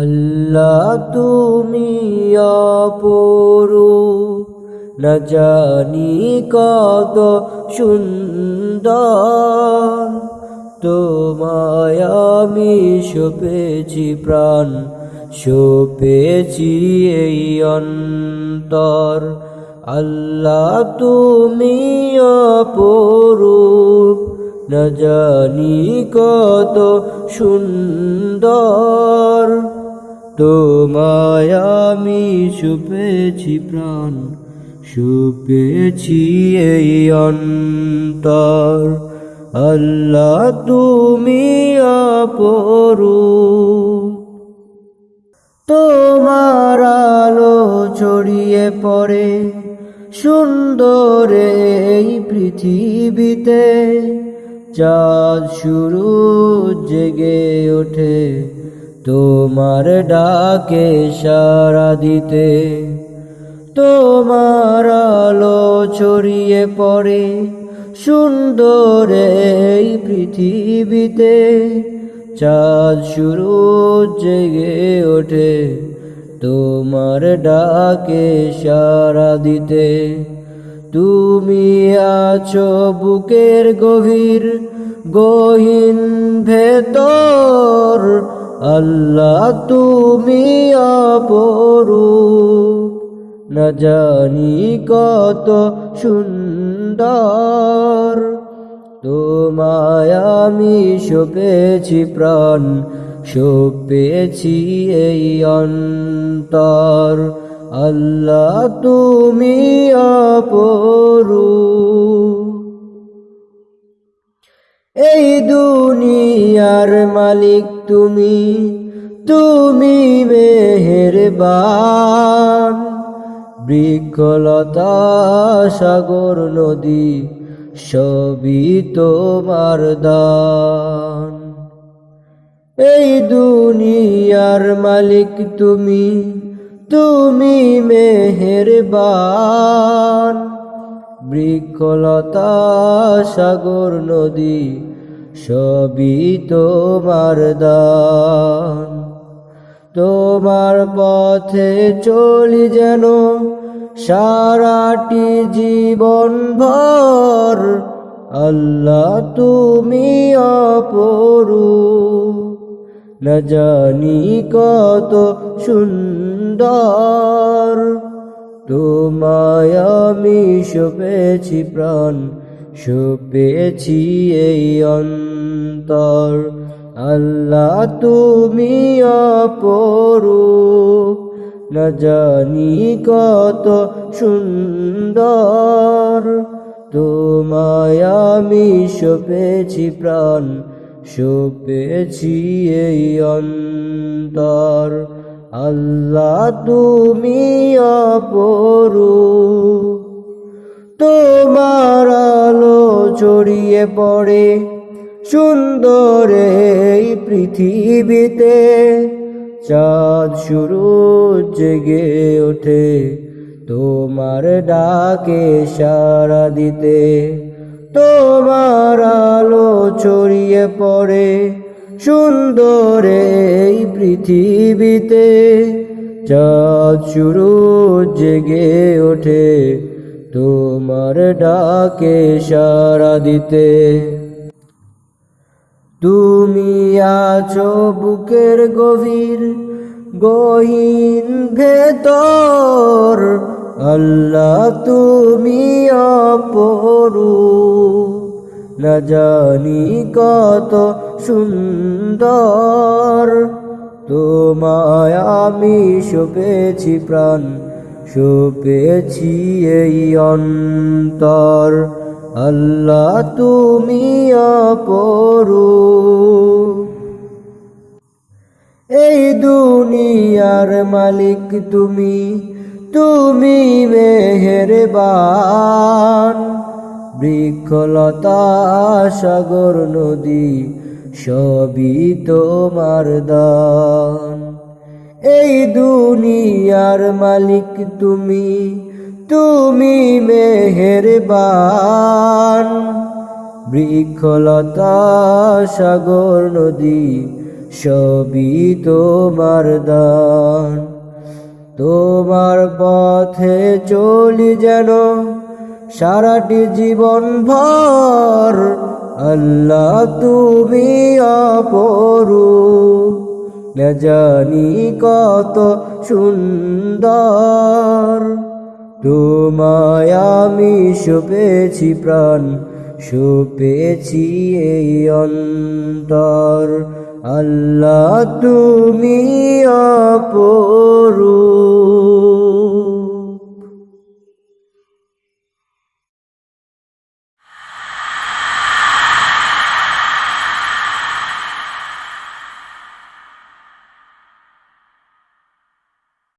আল্লাহ তুমি অপরু না জানি কত সুন্দর। তোমায় আমি সপেছি প্রাণ, সপেছি এই অন্তর। আল্লাহ তুমি অপরূপ, না জানি কত সুন্দর। তোমায় আমি সুপেছি প্রাণ, সুপেছি এই অন্তর। আল্লাহ, তুমি অপরূপ। তোমার আলো ছড়িয়ে পড়ে সুন্দর এই পৃথিবীতে। চাঁদ শুরু জেগে ওঠে তোমার ডাকে সারা দিতে, তোমার আলো ছড়িয়ে পড়ে, সুন্দর এই পৃথিবীতে। চাঁদ শুরু জেগে ওঠে, তোমার ডাকে সারা দিতে তুমি আছো বুকের গভীর, গহীন ভেতর। আল্লাহ তুমি অপরূপ। না জানি কত সুন্দর। তোমায় আমি সপেছি প্রাণ, সপেছি এই অন্তর। আল্লাহ তুমি অপরু এই দুনিয়ার মালিক তুমি তুমি মেহেরবান। বৃক্ষলতা, সাগর, নদী, সবই তোমার দান। এই দুনিয়ার মালিক তুমি তুমি মেহেরবান। বৃক্ষলতা, সাগর, নদী, সবই তোমার দান। তোমার পথে চলি যেন সারাটি জীবন ভর। আল্লাহ তুমি অপরু না জানি কত সুন্দর তোমায় আমি প্রাণ, সপেছি এই অন্তর। আল্লাহ তুমি অপরু না জানি কত সুন্দর। তোমায় আমি সপেছি প্রাণ, সপেছি এই অন্তর। আল্লাহ তুমি অপরু তোমার আলো ছড়িয়ে পড়ে সুন্দর এই পৃথিবীতে। চাঁদ শুরু জেগে ওঠে তোমার ডাকে সারা দিতে। তোমার আলো ছড়িয়ে পড়ে সুন্দর এই পৃথিবীতে, চাঁদ শুরু জেগে ওঠে তোমার ডাকে সারা দিতে। তুমি আছো বুকের গভীর, গহীন ভেতর। আল্লাহ, তুমি অপরু না জানি কত সুন্দর। তোমায় আমি সপেছি প্রাণ, সপেছি এই অন্তর। আল্লাহ তুমি অপরু এই দুনিয়ার মালিক তুমি তুমি মেহের মেহেরবান। বৃক্ষলতা, সাগর, নদী, সবই তোমার দান। এই দুনিয়ার মালিক তুমি তুমি মেহেরবান। বৃক্ষলতা, সাগর, নদী, সবই তোমার দান। তোমার পথে চলি যেন সারাটি জীবন ভর আল্লাহ তুমি অপরু না জানি কত সুন্দর। তোমায় আমি সুপেছি প্রাণ, সুপেছি এই অন্তর। আল্লাহ তুমি অপরূপ।